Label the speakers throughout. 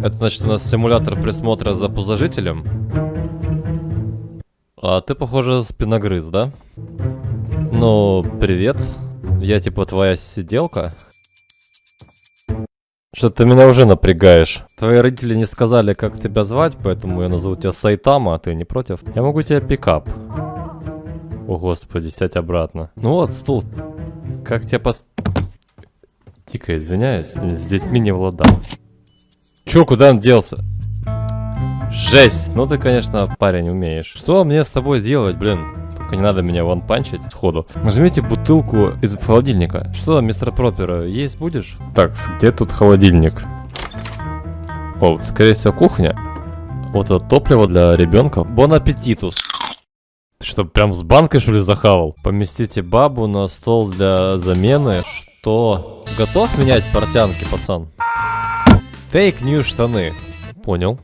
Speaker 1: Это значит у нас симулятор присмотра за пузожителем. А ты, похоже, спиногрыз, да? Ну, привет. Я типа твоя сиделка. Что ты меня уже напрягаешь. Твои родители не сказали, как тебя звать, поэтому я назову тебя Сайтама, а ты не против? Я могу тебя пикап. О господи, сядь обратно. Ну вот, стул. Как тебя пос... Дико извиняюсь, с детьми не владал. Чё, куда он делся? Жесть! Ну ты, конечно, парень умеешь. Что мне с тобой делать, блин? Только не надо меня вон панчить сходу. Нажмите бутылку из холодильника. Что, мистер Пропера, есть будешь? Так, где тут холодильник? О, скорее всего, кухня. Вот это топливо для ребенка. Бон аппетитус. Ты что, прям с банкой, что ли, захавал? Поместите бабу на стол для замены. Что? Готов менять портянки, пацан? Фейк нью штаны. Понял.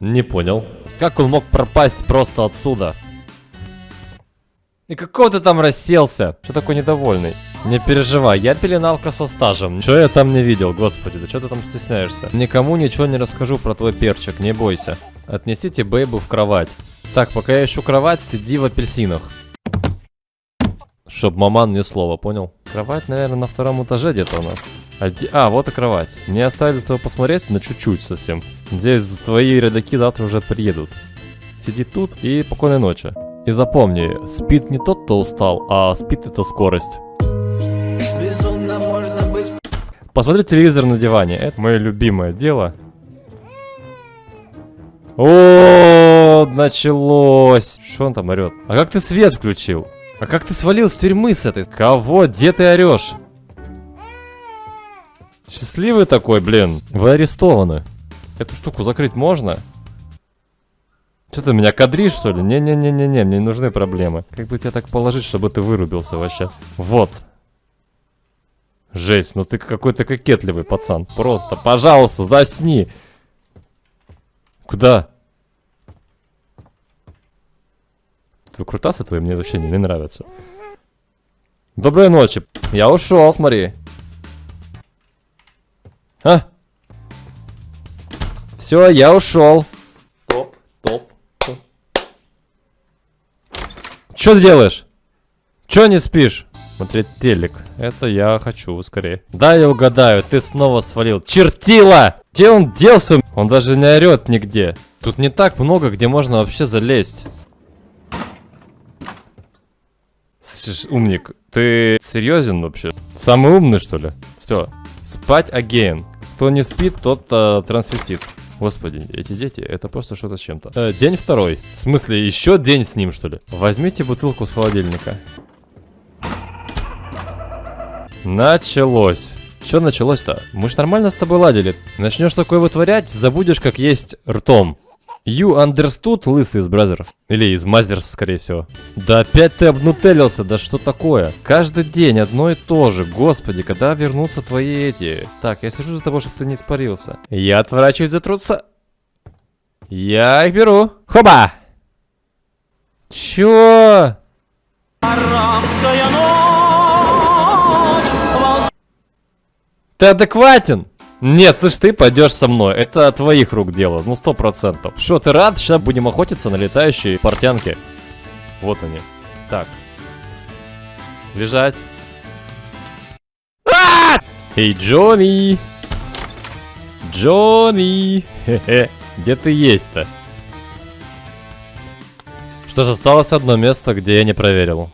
Speaker 1: Не понял. Как он мог пропасть просто отсюда? И какого ты там расселся? Что такой недовольный? Не переживай, я пеленалка со стажем. Что я там не видел, господи, да что ты там стесняешься? Никому ничего не расскажу про твой перчик, не бойся. Отнесите бейбу в кровать. Так, пока я ищу кровать, сиди в апельсинах. Чтоб маман ни слова, понял? Кровать, наверное, на втором этаже где-то у нас. Оди... А, вот и кровать. Мне оставили твою посмотреть на чуть-чуть совсем. Надеюсь, твои родаки завтра уже приедут. Сиди тут и спокойной ночи. И запомни, спит не тот, кто устал, а спит это скорость. Посмотри телевизор на диване. Это мое любимое дело. О, началось. Что он там орет? А как ты свет включил? А как ты свалил с тюрьмы с этой? Кого? Где ты орешь? Счастливый такой, блин. Вы арестованы. Эту штуку закрыть можно? Что ты меня кадришь, что ли? Не-не-не-не-не, мне не нужны проблемы. Как бы тебя так положить, чтобы ты вырубился вообще? Вот. Жесть, ну ты какой-то кокетливый пацан. Просто, пожалуйста, засни. Куда? Выкрутасы твои мне вообще не, не нравятся. Доброй ночи. Я ушел, смотри. А? Все, я ушел. Топ, топ, топ. Что ты делаешь? Че не спишь? Смотреть телек. Это я хочу скорее. Да, я угадаю, ты снова свалил. Чертила! Где он делся? Он даже не орет нигде. Тут не так много, где можно вообще залезть. Слышишь, умник, ты серьезен вообще? Самый умный, что ли? Все, спать again. Кто не спит, тот э, трансвестит. Господи, эти дети, это просто что-то с чем-то. Э, день второй. В смысле, еще день с ним, что ли? Возьмите бутылку с холодильника. Началось. Что началось-то? Мы ж нормально с тобой ладили. Начнешь такое вытворять, забудешь, как есть ртом. You understood, лысый из Brothers? Или из Мазерс, скорее всего. Да опять ты обнутелился, да что такое? Каждый день одно и то же. Господи, когда вернутся твои эти... Так, я сижу за тобой, чтобы ты не испарился. Я отворачиваюсь за труса. Я их беру. Хоба! Чё? Арабская ночь, Ты адекватен? Нет, слышь, ты пойдешь со мной. Это твоих рук дело, ну сто процентов. Что, ты рад? Сейчас будем охотиться на летающие портянки. Вот они. Так. Лежать. А! Эй, Джонни! Джонни! Хе-хе. Где ты есть-то? Что ж, осталось одно место, где я не проверил.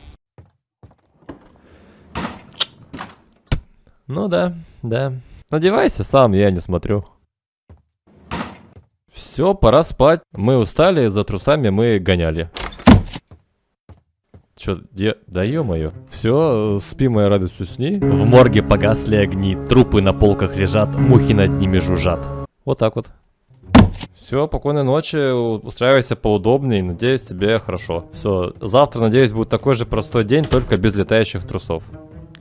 Speaker 1: Ну да, да. Надевайся сам, я не смотрю. Все, пора спать. Мы устали, за трусами мы гоняли. Чё, я... да ё-моё. Все, спи, моя радость, усни. В морге погасли огни, трупы на полках лежат, мухи над ними жужжат. Вот так вот. Все, спокойной ночи, устраивайся поудобнее, надеюсь, тебе хорошо. Все, завтра, надеюсь, будет такой же простой день, только без летающих трусов.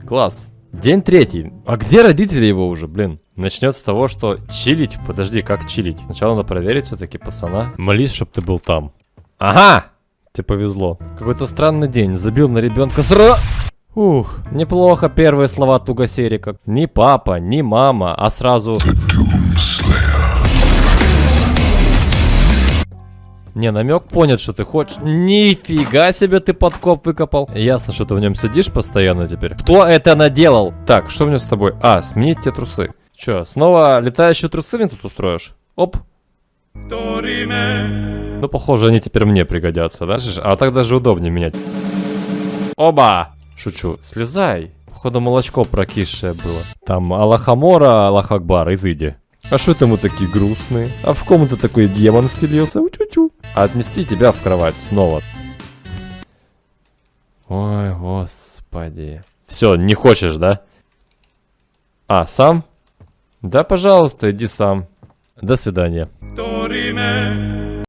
Speaker 1: Класс. День третий. А где родители его уже, блин? Начнет с того, что чилить. Подожди, как чилить? Сначала надо проверить все-таки пацана. Молись, чтоб ты был там. Ага! Тебе повезло. Какой-то странный день. Забил на ребенка сра... Ух, неплохо первые слова Тугасерика. Не папа, не мама, а сразу... Не, намек понят, что ты хочешь. Нифига себе ты подкоп выкопал. Ясно, что ты в нем сидишь постоянно теперь. Кто это наделал? Так, что мне с тобой? А, сменить те трусы. Че, снова летающие трусы мне тут устроишь? Оп. Ну, похоже, они теперь мне пригодятся, да? А так даже удобнее менять. Оба! Шучу. Слезай. Походу, молочко прокисшее было. Там Аллахамора, Аллах Акбар, изыди. А что это мы такие грустные? А в комнате такой демон вселился? Чу-чу. А отнести тебя в кровать снова. Ой, господи. Все, не хочешь, да? А, сам? Да, пожалуйста, иди сам. До свидания.